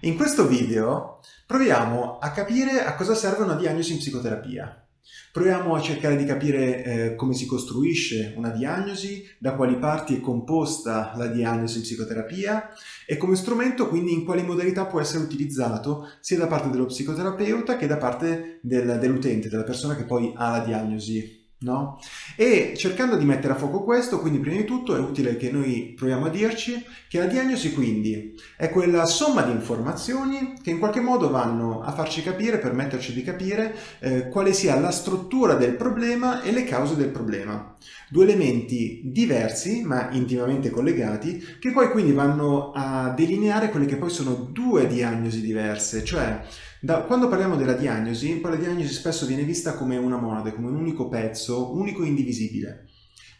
In questo video proviamo a capire a cosa serve una diagnosi in psicoterapia. Proviamo a cercare di capire eh, come si costruisce una diagnosi, da quali parti è composta la diagnosi in psicoterapia e come strumento quindi in quali modalità può essere utilizzato sia da parte dello psicoterapeuta che da parte del, dell'utente, della persona che poi ha la diagnosi No? E cercando di mettere a fuoco questo, quindi prima di tutto è utile che noi proviamo a dirci che la diagnosi quindi è quella somma di informazioni che in qualche modo vanno a farci capire, permetterci di capire eh, quale sia la struttura del problema e le cause del problema. Due elementi diversi ma intimamente collegati che poi quindi vanno a delineare quelle che poi sono due diagnosi diverse, cioè da, quando parliamo della diagnosi, poi la diagnosi spesso viene vista come una monade, come un unico pezzo, unico e indivisibile.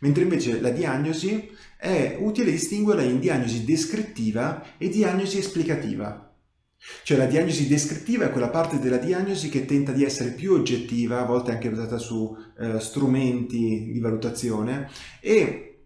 Mentre invece la diagnosi è utile distinguerla in diagnosi descrittiva e diagnosi esplicativa. Cioè la diagnosi descrittiva è quella parte della diagnosi che tenta di essere più oggettiva, a volte anche basata su eh, strumenti di valutazione, e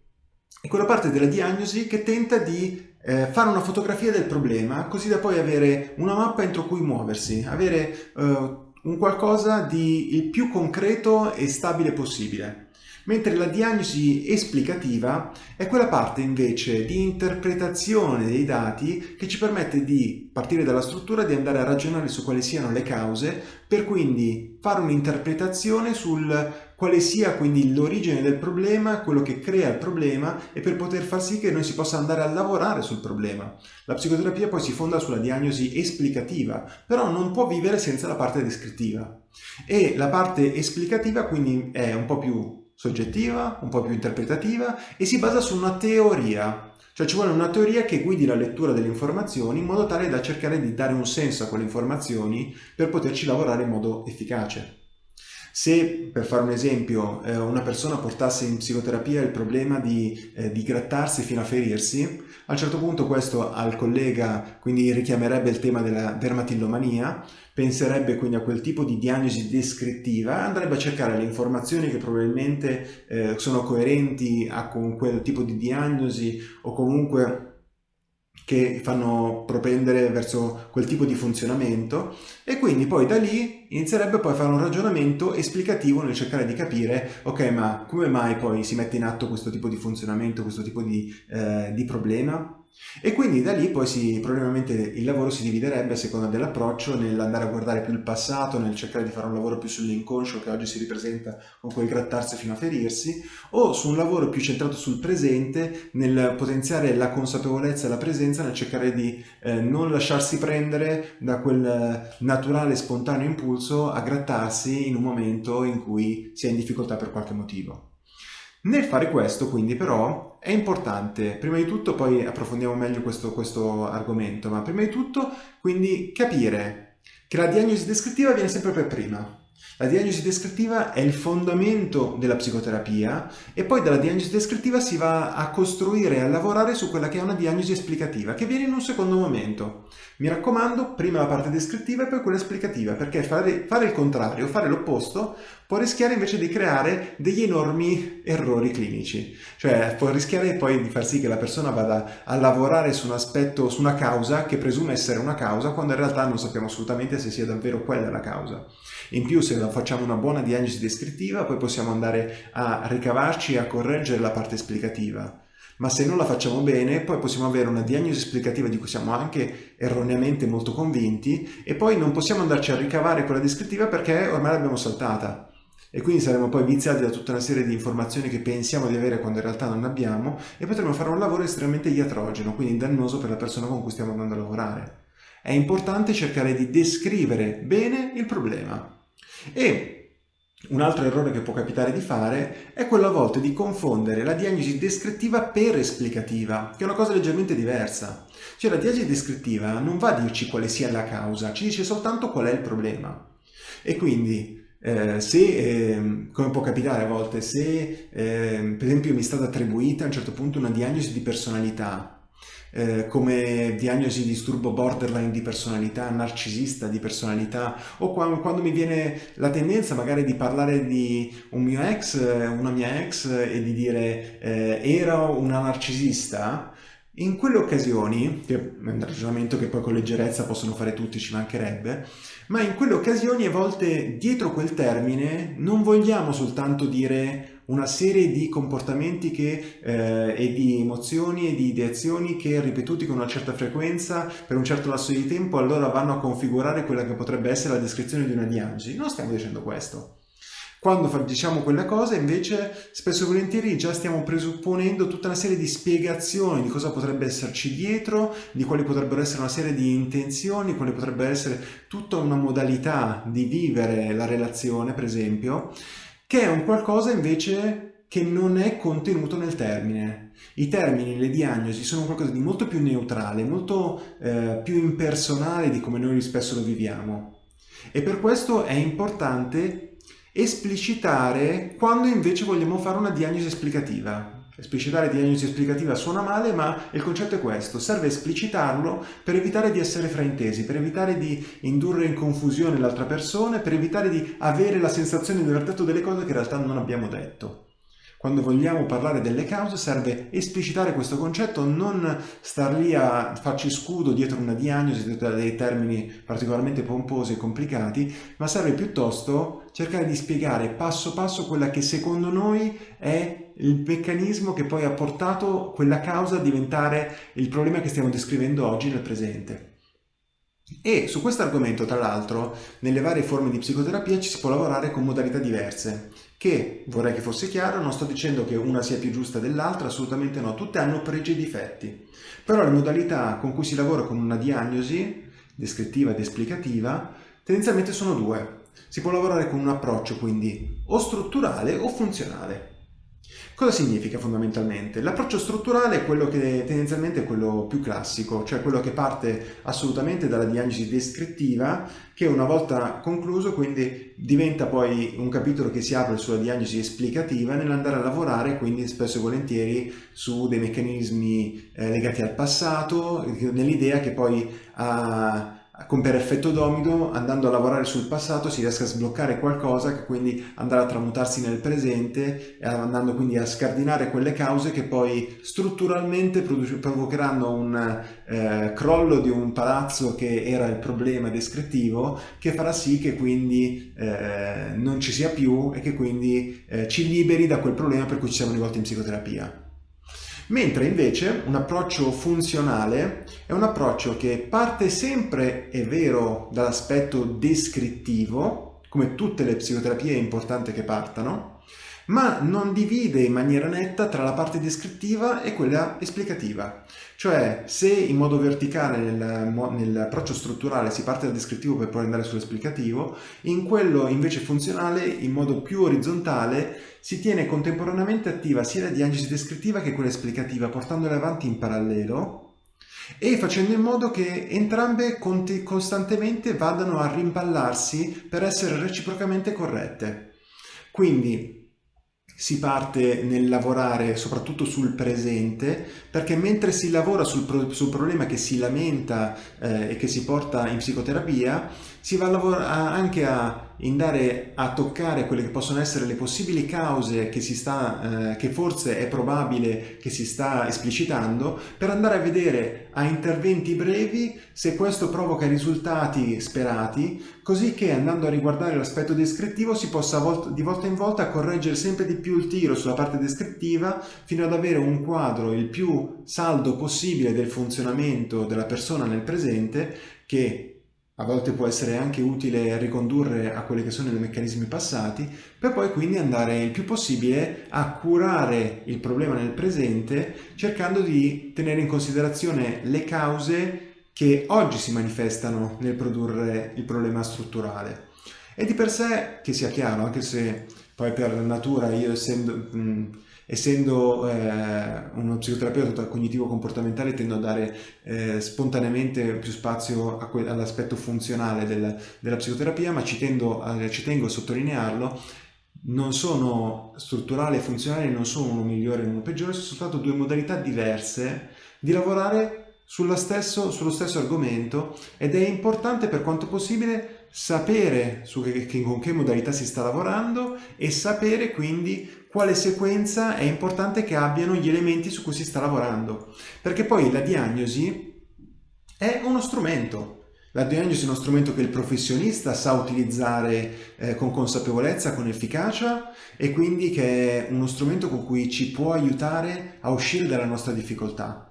è quella parte della diagnosi che tenta di eh, fare una fotografia del problema così da poi avere una mappa entro cui muoversi, avere eh, un qualcosa di il più concreto e stabile possibile. Mentre la diagnosi esplicativa è quella parte invece di interpretazione dei dati che ci permette di partire dalla struttura di andare a ragionare su quali siano le cause per quindi fare un'interpretazione sul quale sia quindi l'origine del problema, quello che crea il problema e per poter far sì che noi si possa andare a lavorare sul problema. La psicoterapia poi si fonda sulla diagnosi esplicativa, però non può vivere senza la parte descrittiva. E la parte esplicativa quindi è un po' più soggettiva, un po' più interpretativa e si basa su una teoria. Cioè ci vuole una teoria che guidi la lettura delle informazioni in modo tale da cercare di dare un senso a quelle informazioni per poterci lavorare in modo efficace. Se, per fare un esempio, eh, una persona portasse in psicoterapia il problema di, eh, di, grattarsi fino a ferirsi, a un certo punto questo al collega quindi richiamerebbe il tema della dermatillomania, penserebbe quindi a quel tipo di diagnosi descrittiva, andrebbe a cercare le informazioni che probabilmente eh, sono coerenti a, con quel tipo di diagnosi o comunque che fanno propendere verso quel tipo di funzionamento e quindi poi da lì inizierebbe poi a fare un ragionamento esplicativo nel cercare di capire ok ma come mai poi si mette in atto questo tipo di funzionamento, questo tipo di, eh, di problema e quindi da lì poi si, probabilmente il lavoro si dividerebbe a seconda dell'approccio nell'andare a guardare più il passato, nel cercare di fare un lavoro più sull'inconscio che oggi si ripresenta con quel grattarsi fino a ferirsi, o su un lavoro più centrato sul presente, nel potenziare la consapevolezza e la presenza, nel cercare di eh, non lasciarsi prendere da quel naturale spontaneo impulso a grattarsi in un momento in cui si è in difficoltà per qualche motivo. Nel fare questo quindi però è importante, prima di tutto poi approfondiamo meglio questo, questo argomento, ma prima di tutto quindi capire che la diagnosi descrittiva viene sempre per prima. La diagnosi descrittiva è il fondamento della psicoterapia e poi dalla diagnosi descrittiva si va a costruire e a lavorare su quella che è una diagnosi esplicativa che viene in un secondo momento. Mi raccomando, prima la parte descrittiva e poi quella esplicativa perché fare, fare il contrario, fare l'opposto può rischiare invece di creare degli enormi errori clinici, cioè può rischiare poi di far sì che la persona vada a lavorare su un aspetto, su una causa che presume essere una causa quando in realtà non sappiamo assolutamente se sia davvero quella la causa. In più se facciamo una buona diagnosi descrittiva poi possiamo andare a ricavarci e a correggere la parte esplicativa. Ma se non la facciamo bene, poi possiamo avere una diagnosi esplicativa di cui siamo anche erroneamente molto convinti e poi non possiamo andarci a ricavare quella descrittiva perché ormai l'abbiamo saltata e quindi saremo poi viziati da tutta una serie di informazioni che pensiamo di avere quando in realtà non abbiamo e potremo fare un lavoro estremamente iatrogeno, quindi dannoso per la persona con cui stiamo andando a lavorare. È importante cercare di descrivere bene il problema. E un altro errore che può capitare di fare è quello a volte di confondere la diagnosi descrittiva per esplicativa, che è una cosa leggermente diversa. Cioè la diagnosi descrittiva non va a dirci quale sia la causa, ci dice soltanto qual è il problema. E quindi eh, se, eh, come può capitare a volte, se eh, per esempio mi è stata attribuita a un certo punto una diagnosi di personalità eh, come diagnosi di disturbo borderline di personalità, narcisista di personalità o quando, quando, mi viene la tendenza magari di parlare di un mio ex, una mia ex e di dire eh, era una narcisista, In quelle occasioni, che è un ragionamento che poi con leggerezza possono fare tutti, ci mancherebbe, ma in quelle occasioni a volte dietro quel termine non vogliamo soltanto dire una serie di comportamenti che, eh, e di emozioni e di ideazioni che ripetuti con una certa frequenza per un certo lasso di tempo allora vanno a configurare quella che potrebbe essere la descrizione di una diagnosi. Non stiamo dicendo questo. Quando diciamo quella cosa invece spesso e volentieri già stiamo presupponendo tutta una serie di spiegazioni di cosa potrebbe esserci dietro, di quali potrebbero essere una serie di intenzioni, quali potrebbe essere tutta una modalità di vivere la relazione per esempio che è un qualcosa invece che non è contenuto nel termine. I termini, le diagnosi sono qualcosa di molto più neutrale, molto eh, più impersonale di come noi spesso lo viviamo. E per questo è importante esplicitare quando invece vogliamo fare una diagnosi esplicativa. Esplicitare diagnosi esplicativa suona male, ma il concetto è questo. Serve esplicitarlo per evitare di essere fraintesi, per evitare di indurre in confusione l'altra persona, per evitare di avere la sensazione di aver detto delle cose che in realtà non abbiamo detto. Quando vogliamo parlare delle cause serve esplicitare questo concetto, non star lì a farci scudo dietro una diagnosi, dietro dei termini particolarmente pomposi e complicati, ma serve piuttosto cercare di spiegare passo passo quella che secondo noi è il meccanismo che poi ha portato quella causa a diventare il problema che stiamo descrivendo oggi nel presente. E su questo argomento, tra l'altro, nelle varie forme di psicoterapia ci si può lavorare con modalità diverse, che, vorrei che fosse chiaro, non sto dicendo che una sia più giusta dell'altra, assolutamente no, tutte hanno pregi e difetti. Però le modalità con cui si lavora con una diagnosi, descrittiva ed esplicativa, tendenzialmente sono due. Si può lavorare con un approccio quindi o strutturale o funzionale. Cosa significa fondamentalmente? L'approccio strutturale è quello che tendenzialmente è quello più classico, cioè quello che parte assolutamente dalla diagnosi descrittiva, che una volta concluso quindi diventa poi un capitolo che si apre sulla diagnosi esplicativa nell'andare a lavorare quindi spesso e volentieri su dei meccanismi eh, legati al passato, nell'idea che poi ha con per effetto domino andando a lavorare sul passato si riesca a sbloccare qualcosa che quindi andrà a tramutarsi nel presente e andando quindi a scardinare quelle cause che poi strutturalmente provocheranno un eh, crollo di un palazzo che era il problema descrittivo che farà sì che quindi eh, non ci sia più e che quindi eh, ci liberi da quel problema per cui ci siamo rivolti in psicoterapia. Mentre invece un approccio funzionale è un approccio che parte sempre, è vero, dall'aspetto descrittivo, come tutte le psicoterapie è importante che partano, ma non divide in maniera netta tra la parte descrittiva e quella esplicativa. Cioè, se in modo verticale nel, nell'approccio strutturale si parte dal descrittivo per poi andare sull'esplicativo, in quello invece funzionale, in modo più orizzontale, si tiene contemporaneamente attiva sia la diagnosi descrittiva che quella esplicativa, portandole avanti in parallelo e facendo in modo che entrambe costantemente vadano a rimpallarsi per essere reciprocamente corrette. Quindi si parte nel lavorare soprattutto sul presente perché mentre si lavora sul, pro sul problema che si lamenta eh, e che si porta in psicoterapia si va a anche a andare a toccare quelle che possono essere le possibili cause che, si sta, eh, che forse è probabile che si sta esplicitando per andare a vedere a interventi brevi se questo provoca i risultati sperati così che andando a riguardare l'aspetto descrittivo si possa volt di volta in volta correggere sempre di più il tiro sulla parte descrittiva fino ad avere un quadro il più saldo possibile del funzionamento della persona nel presente che a volte può essere anche utile ricondurre a quelli che sono i meccanismi passati, per poi quindi andare il più possibile a curare il problema nel presente, cercando di tenere in considerazione le cause che oggi si manifestano nel produrre il problema strutturale. E di per sé, che sia chiaro, anche se poi per natura io essendo... Mh, essendo eh, uno psicoterapeuta cognitivo-comportamentale tendo a dare eh, spontaneamente più spazio all'aspetto funzionale del, della psicoterapia, ma ci, tendo a, ci tengo a sottolinearlo, non sono strutturale e funzionale, non sono uno migliore e uno peggiore, sono soltanto due modalità diverse di lavorare stesso, sullo stesso argomento ed è importante per quanto possibile sapere che, che, con che modalità si sta lavorando e sapere quindi quale sequenza è importante che abbiano gli elementi su cui si sta lavorando. Perché poi la diagnosi è uno strumento, la diagnosi è uno strumento che il professionista sa utilizzare eh, con consapevolezza, con efficacia e quindi che è uno strumento con cui ci può aiutare a uscire dalla nostra difficoltà.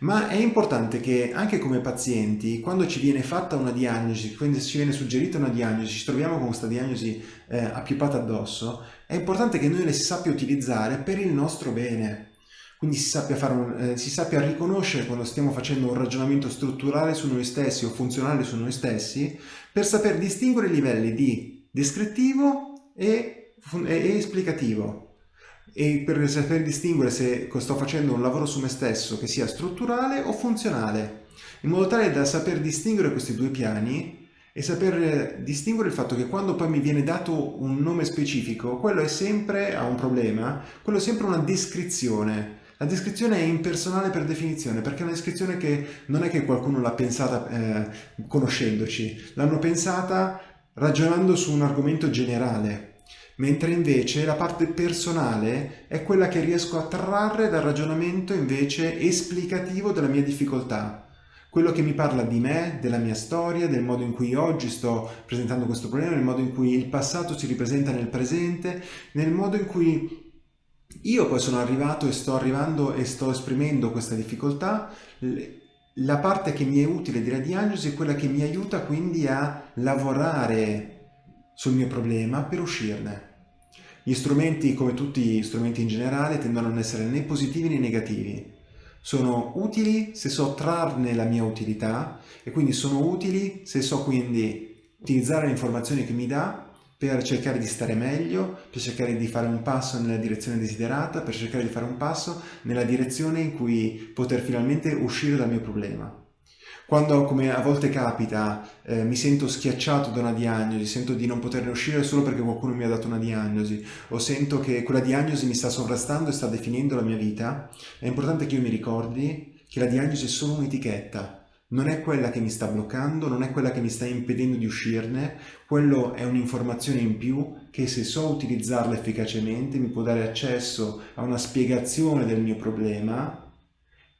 Ma è importante che anche come pazienti, quando ci viene fatta una diagnosi, quando ci viene suggerita una diagnosi, ci troviamo con questa diagnosi eh, appiopata addosso, è importante che noi le sappia utilizzare per il nostro bene. Quindi si sappia, un, eh, si sappia, riconoscere quando stiamo facendo un ragionamento strutturale su noi stessi o funzionale su noi stessi per saper distinguere i livelli di descrittivo e, e esplicativo e per saper distinguere se sto facendo un lavoro su me stesso che sia strutturale o funzionale, in modo tale da saper distinguere questi due piani e saper distinguere il fatto che quando poi mi viene dato un nome specifico, quello è sempre, ha un problema, quello è sempre una descrizione, la descrizione è impersonale per definizione, perché è una descrizione che non è che qualcuno l'ha pensata eh, conoscendoci, l'hanno pensata ragionando su un argomento generale, mentre invece la parte personale è quella che riesco a trarre dal ragionamento invece esplicativo della mia difficoltà, quello che mi parla di me, della mia storia, del modo in cui oggi sto presentando questo problema, nel modo in cui il passato si ripresenta nel presente, nel modo in cui io poi sono arrivato e sto arrivando e sto esprimendo questa difficoltà, la parte che mi è utile della diagnosi è quella che mi aiuta quindi a lavorare sul mio problema per uscirne. Gli strumenti, come tutti gli strumenti in generale, tendono a non essere né positivi né negativi. Sono utili se so trarne la mia utilità e quindi sono utili se so quindi utilizzare le informazioni che mi dà per cercare di stare meglio, per cercare di fare un passo nella direzione desiderata, per cercare di fare un passo nella direzione in cui poter finalmente uscire dal mio problema. Quando, come a volte capita, eh, mi sento schiacciato da una diagnosi, sento di non poterne uscire solo perché qualcuno mi ha dato una diagnosi, o sento che quella diagnosi mi sta sovrastando e sta definendo la mia vita, è importante che io mi ricordi che la diagnosi è solo un'etichetta, non è quella che mi sta bloccando, non è quella che mi sta impedendo di uscirne, quello è un'informazione in più che se so utilizzarla efficacemente mi può dare accesso a una spiegazione del mio problema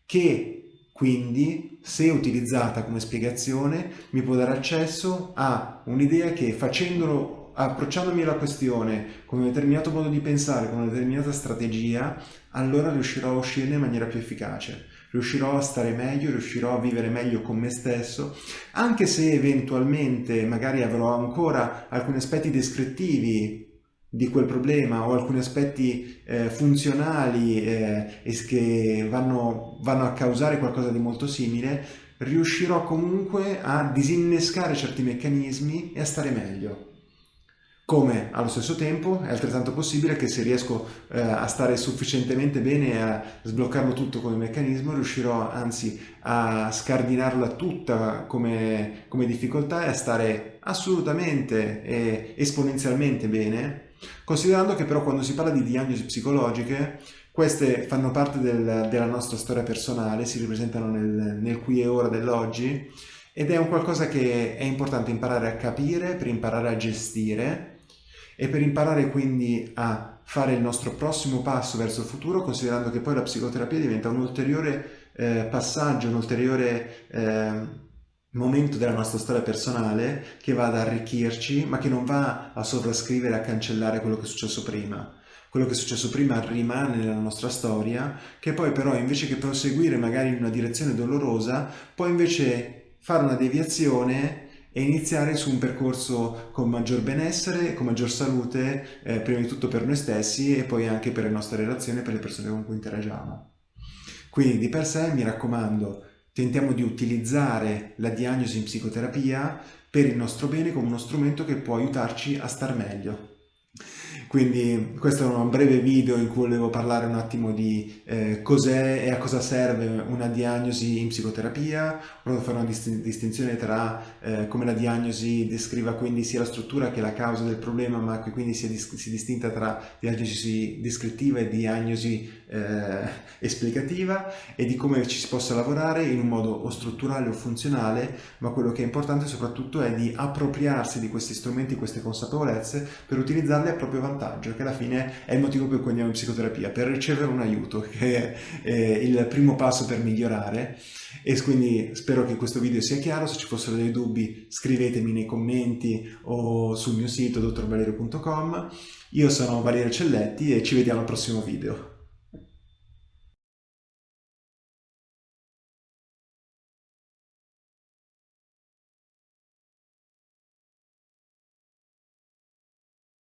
che quindi se utilizzata come spiegazione mi può dare accesso a un'idea che facendolo approcciandomi alla questione con un determinato modo di pensare, con una determinata strategia, allora riuscirò a uscirne in maniera più efficace. Riuscirò a stare meglio, riuscirò a vivere meglio con me stesso, anche se eventualmente magari avrò ancora alcuni aspetti descrittivi di quel problema o alcuni aspetti eh, funzionali eh, e che vanno, vanno a causare qualcosa di molto simile, riuscirò comunque a disinnescare certi meccanismi e a stare meglio. Come allo stesso tempo è altrettanto possibile che se riesco eh, a stare sufficientemente bene e a sbloccarlo tutto come meccanismo riuscirò anzi a scardinarla tutta come, come difficoltà e a stare assolutamente e esponenzialmente bene considerando che però quando si parla di diagnosi psicologiche queste fanno parte del, della nostra storia personale, si ripresentano nel, nel qui e ora dell'oggi ed è un qualcosa che è importante imparare a capire per imparare a gestire e per imparare quindi a fare il nostro prossimo passo verso il futuro, considerando che poi la psicoterapia diventa un ulteriore eh, passaggio, un ulteriore eh, momento della nostra storia personale che va ad arricchirci, ma che non va a sovrascrivere, a cancellare quello che è successo prima. Quello che è successo prima rimane nella nostra storia, che poi però invece che proseguire magari in una direzione dolorosa, può invece fare una deviazione e iniziare su un percorso con maggior benessere, con maggior salute, eh, prima di tutto per noi stessi e poi anche per le nostre relazioni e per le persone con cui interagiamo. Quindi di per sé mi raccomando, tentiamo di utilizzare la diagnosi in psicoterapia per il nostro bene come uno strumento che può aiutarci a star meglio. Quindi questo è un breve video in cui volevo parlare un attimo di eh, cos'è e a cosa serve una diagnosi in psicoterapia, volevo fare una distinzione tra eh, come la diagnosi descriva quindi sia la struttura che la causa del problema, ma che quindi si, dis si distinta tra diagnosi descrittiva e diagnosi eh, esplicativa e di come ci si possa lavorare in un modo o strutturale o funzionale, ma quello che è importante soprattutto è di appropriarsi di questi strumenti, queste consapevolezze per utilizzarli a proprio vantaggio, che alla fine è il motivo per cui andiamo in psicoterapia, per ricevere un aiuto, che è il primo passo per migliorare e quindi spero che questo video sia chiaro, se ci fossero dei dubbi scrivetemi nei commenti o sul mio sito dottorvalerio.com. Io sono Valerio Celletti e ci vediamo al prossimo video.